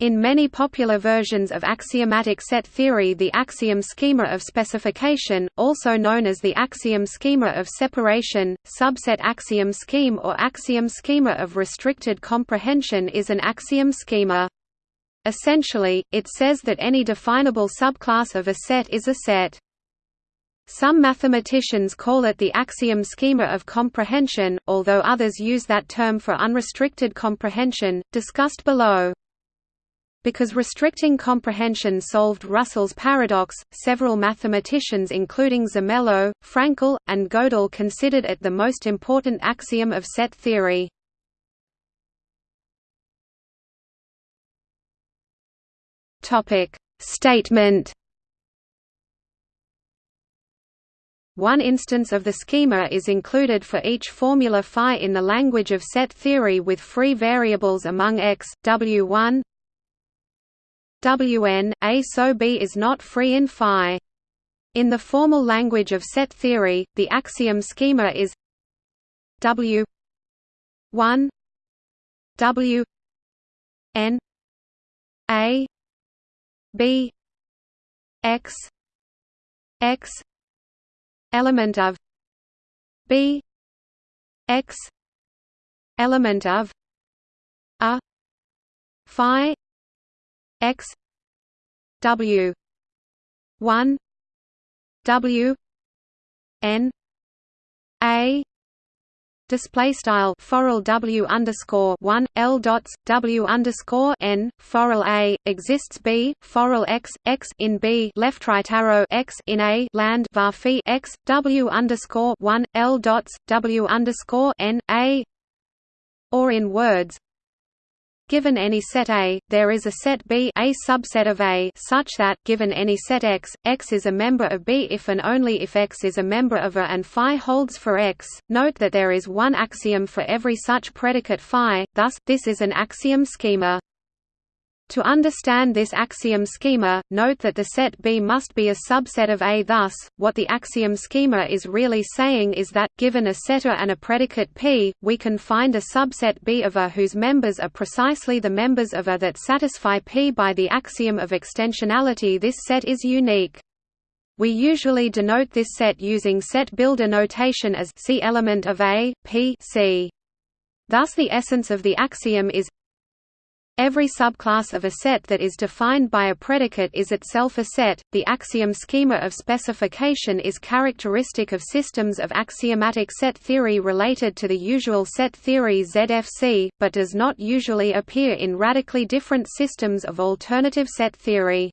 In many popular versions of axiomatic set theory the axiom schema of specification, also known as the axiom schema of separation, subset axiom scheme or axiom schema of restricted comprehension is an axiom schema. Essentially, it says that any definable subclass of a set is a set. Some mathematicians call it the axiom schema of comprehension, although others use that term for unrestricted comprehension, discussed below. Because restricting comprehension solved Russell's paradox, several mathematicians including Zermelo, Fraenkel, and Gödel considered it the most important axiom of set theory. Statement One instance of the schema is included for each formula phi in the language of set theory with free variables among x, w1, Wn, A so B is not free in phi. In the formal language of set theory, the axiom schema is W 1 W N A B X X element of B X element of A phi x w 1 w n a display style forall w underscore one l dots w underscore n forall a exists b forall x x in b left right arrow x in a land var phi x w underscore one l dots w underscore n a or in words Given any set A, there is a set B a subset of A such that, given any set X, X is a member of B if and only if X is a member of A and phi holds for X. Note that there is one axiom for every such predicate phi, thus, this is an axiom schema. To understand this axiom schema, note that the set B must be a subset of A thus, what the axiom schema is really saying is that, given a setter and a predicate P, we can find a subset B of A whose members are precisely the members of A that satisfy P by the axiom of extensionality this set is unique. We usually denote this set using set builder notation as C element of A, P C. Thus the essence of the axiom is Every subclass of a set that is defined by a predicate is itself a set. The axiom schema of specification is characteristic of systems of axiomatic set theory related to the usual set theory ZFC, but does not usually appear in radically different systems of alternative set theory.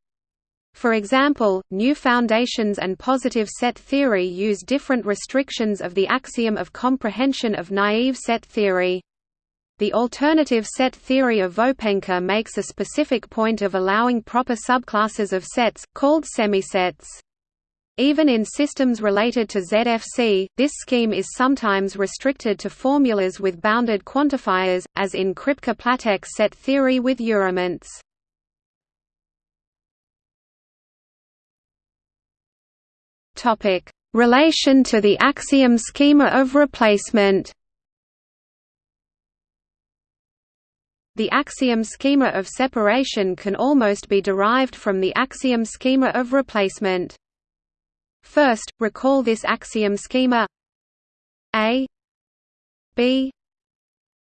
For example, new foundations and positive set theory use different restrictions of the axiom of comprehension of naive set theory. The alternative set theory of Vopenka makes a specific point of allowing proper subclasses of sets, called semisets. Even in systems related to ZFC, this scheme is sometimes restricted to formulas with bounded quantifiers, as in Kripke-Platek set theory with urelements. Relation to the axiom schema of replacement The axiom schema of separation can almost be derived from the axiom schema of replacement. First, recall this axiom schema. A B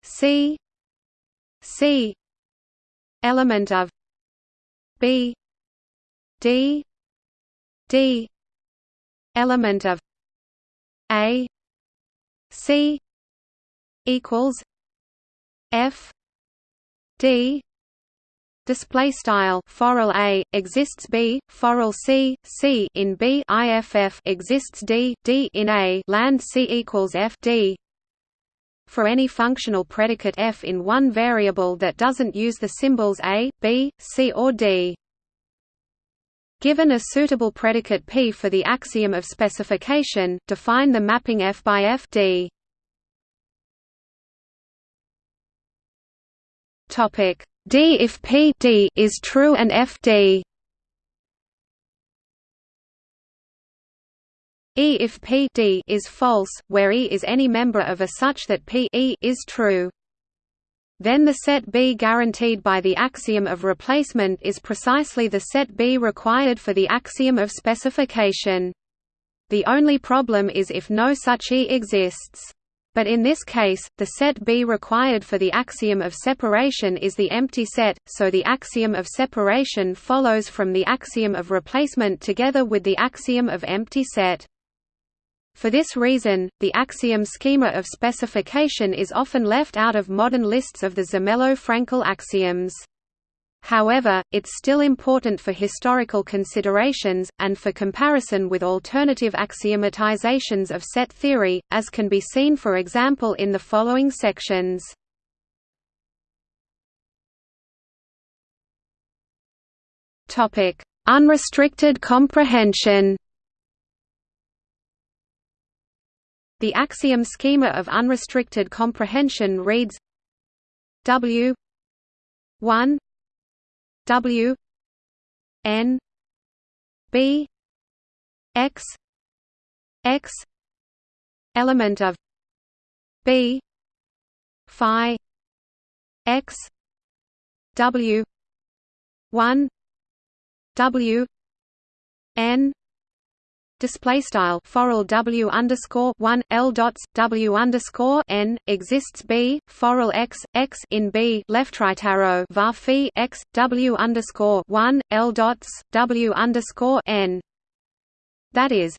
C C. Element of B D D. Element of A C. Equals F d. Display style forall a exists b forall c c in b iff exists d d in a land c equals f d. For any functional predicate f in one variable that doesn't use the symbols a b c or d. Given a suitable predicate P for the axiom of specification, define the mapping F by F D. Topic D if P D is true and F D E if P D is false, where E is any member of a such that P E is true. then the set B guaranteed by the axiom of replacement is precisely the set B required for the axiom of specification. The only problem is if no such E exists. But in this case, the set B required for the axiom of separation is the empty set, so the axiom of separation follows from the axiom of replacement together with the axiom of empty set. For this reason, the axiom schema of specification is often left out of modern lists of the Zermelo-Fraenkel axioms. However, it's still important for historical considerations, and for comparison with alternative axiomatizations of set theory, as can be seen for example in the following sections. Unrestricted comprehension The axiom schema of unrestricted comprehension reads W 1 W N B X X element of B Phi X W one W N display style forall w underscore one l dots w underscore n exists b forall x x in b left right arrow var phi x w underscore one l dots w underscore n. That is,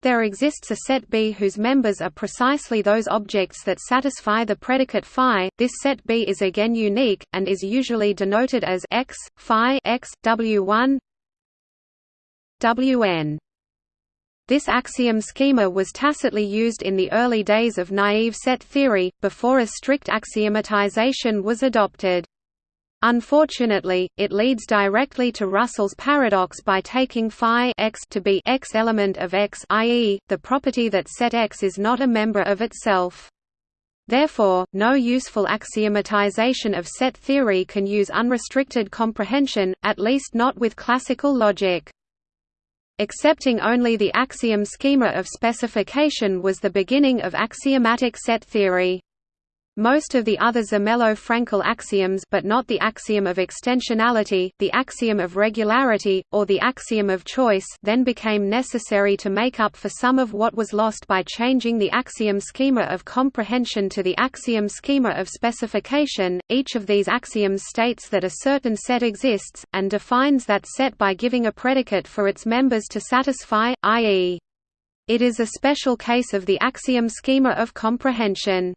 there exists a set B whose members are precisely those objects that satisfy the predicate phi. This set B is again unique and is usually denoted as x phi x w1 wn. This axiom schema was tacitly used in the early days of naive set theory, before a strict axiomatization was adopted. Unfortunately, it leads directly to Russell's paradox by taking phi x to be x element of x i.e., the property that set X is not a member of itself. Therefore, no useful axiomatization of set theory can use unrestricted comprehension, at least not with classical logic. Accepting only the axiom schema of specification was the beginning of axiomatic set theory. Most of the other Zermelo-Fraenkel axioms but not the axiom of extensionality, the axiom of regularity, or the axiom of choice then became necessary to make up for some of what was lost by changing the axiom schema of comprehension to the axiom schema of specification. Each of these axioms states that a certain set exists, and defines that set by giving a predicate for its members to satisfy, i.e. It is a special case of the axiom schema of comprehension.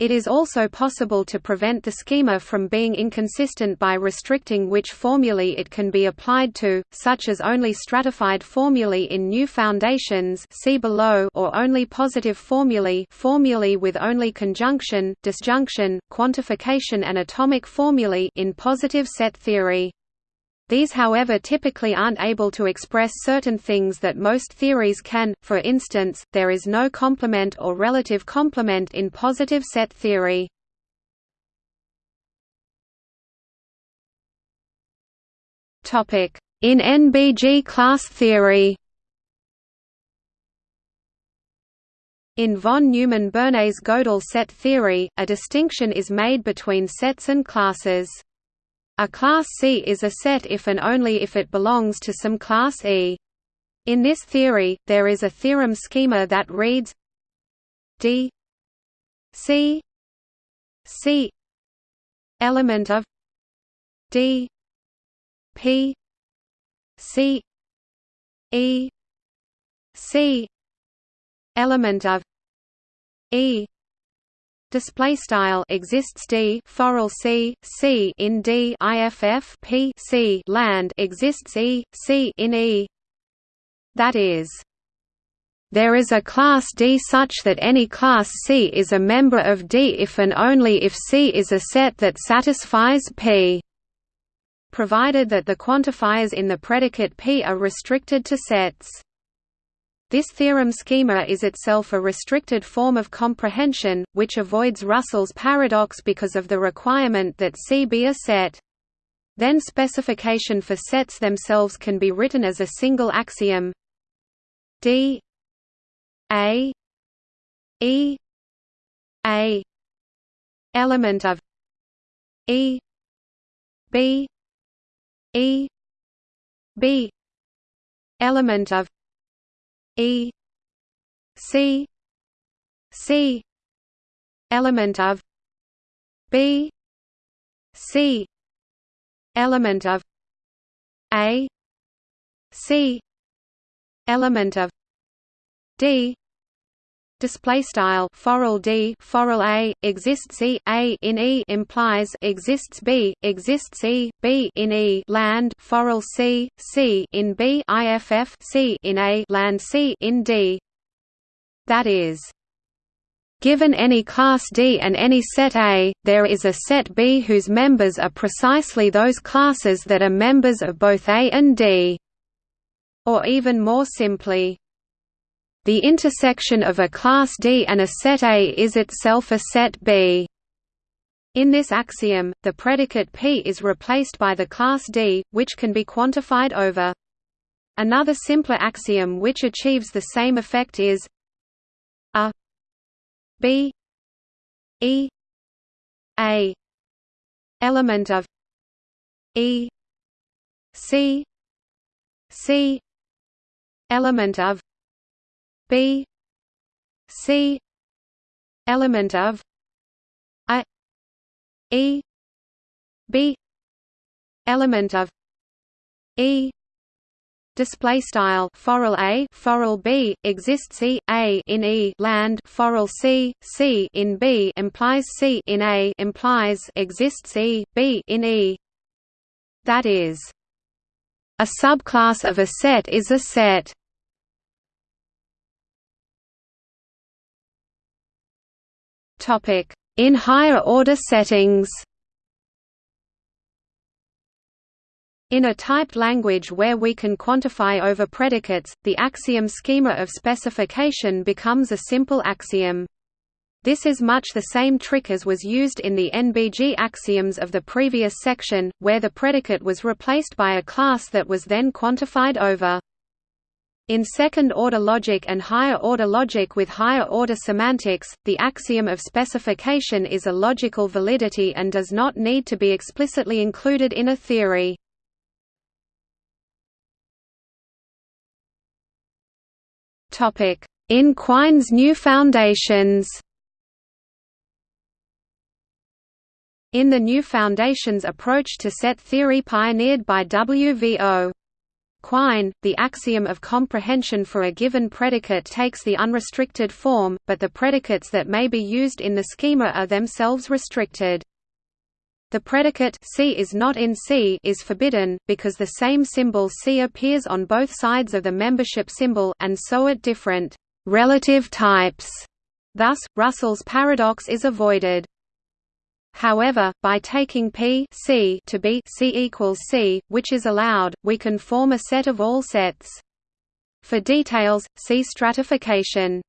It is also possible to prevent the schema from being inconsistent by restricting which formulae it can be applied to, such as only stratified formulae in new foundations see below or only positive formulae formulae with only conjunction, disjunction, quantification and atomic formulae in positive set theory. These however typically aren't able to express certain things that most theories can, for instance, there is no complement or relative complement in positive set theory. In NBG class theory In von Neumann-Bernays Gödel set theory, a distinction is made between sets and classes. A class C is a set if and only if it belongs to some class E. In this theory, there is a theorem schema that reads D C C element of D P C E C element of E display style exists d forall c c in d iff p c land exists e c in e that is there is a class D such that any class C is a member of D if and only if C is a set that satisfies P provided that the quantifiers in the predicate P are restricted to sets. This theorem schema is itself a restricted form of comprehension, which avoids Russell's paradox because of the requirement that C be a set. Then specification for sets themselves can be written as a single axiom D A E A element of E B E B element of E C C element of B C element of A C element of D display style forall d forall a exists e a in e implies exists b exists e b in e land forall c c in b iff c in a land c in d that is Given any class D and any set A, there is a set B whose members are precisely those classes that are members of both A and D. Or even more simply, the intersection of a class D and a set A is itself a set B. In this axiom, the predicate P is replaced by the class D, which can be quantified over. Another simpler axiom which achieves the same effect is a B E A element of E C C element of B C element of A E B element of E display style forall a forall b exists e a in e land forall c c in b implies c in a implies exists e b in e. That is a subclass of a set is a set In higher order settings In a typed language where we can quantify over predicates, the axiom schema of specification becomes a simple axiom. This is much the same trick as was used in the NBG axioms of the previous section, where the predicate was replaced by a class that was then quantified over. In second-order logic and higher-order logic with higher-order semantics, the axiom of specification is a logical validity and does not need to be explicitly included in a theory. In Quine's new foundations In the new foundations approach to set theory pioneered by W.V.O. Quine, the axiom of comprehension for a given predicate takes the unrestricted form, but the predicates that may be used in the schema are themselves restricted. The predicate C is not in C is forbidden, because the same symbol C appears on both sides of the membership symbol and so at different relative types. Thus, Russell's paradox is avoided. However, by taking P C to be C equals C, which is allowed, we can form a set of all sets. For details, see stratification.